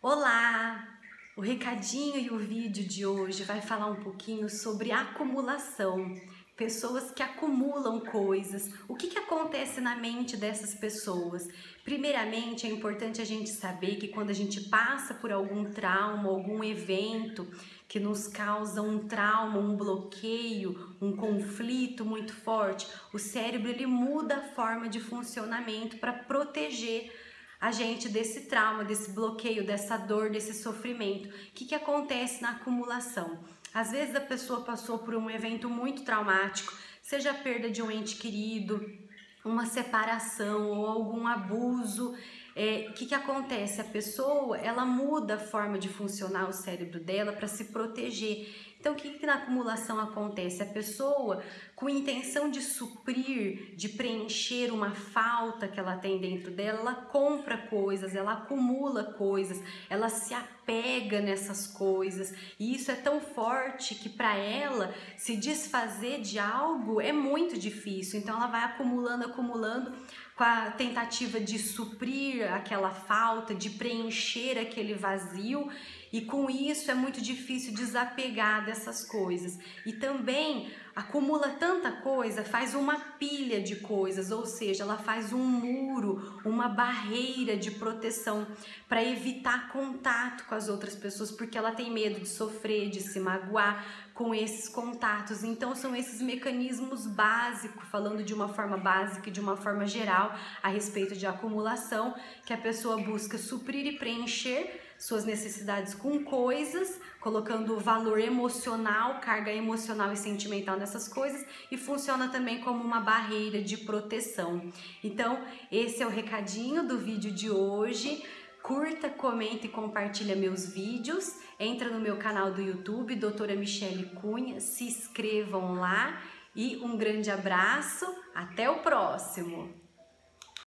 Olá! O recadinho e o vídeo de hoje vai falar um pouquinho sobre acumulação. Pessoas que acumulam coisas. O que, que acontece na mente dessas pessoas? Primeiramente, é importante a gente saber que quando a gente passa por algum trauma, algum evento que nos causa um trauma, um bloqueio, um conflito muito forte, o cérebro ele muda a forma de funcionamento para proteger a gente desse trauma, desse bloqueio, dessa dor, desse sofrimento. O que, que acontece na acumulação? Às vezes a pessoa passou por um evento muito traumático, seja a perda de um ente querido, uma separação ou algum abuso. É, o que, que acontece? A pessoa ela muda a forma de funcionar o cérebro dela para se proteger. Então, o que, que na acumulação acontece? A pessoa, com intenção de suprir, de preencher uma falta que ela tem dentro dela, ela compra coisas, ela acumula coisas, ela se apega nessas coisas. E isso é tão forte que para ela se desfazer de algo é muito difícil. Então, ela vai acumulando, acumulando com a tentativa de suprir aquela falta, de preencher aquele vazio e com isso é muito difícil desapegar dessas coisas. E também acumula tanta coisa, faz uma pilha de coisas, ou seja, ela faz um muro, uma barreira de proteção para evitar contato com as outras pessoas, porque ela tem medo de sofrer, de se magoar com esses contatos. Então são esses mecanismos básicos, falando de uma forma básica e de uma forma geral a respeito de acumulação, que a pessoa busca suprir e preencher suas necessidades com coisas, colocando valor emocional, carga emocional e sentimental nessas coisas e funciona também como uma barreira de proteção. Então, esse é o recadinho do vídeo de hoje. Curta, comenta e compartilha meus vídeos. Entra no meu canal do YouTube, Doutora Michele Cunha, se inscrevam lá e um grande abraço. Até o próximo!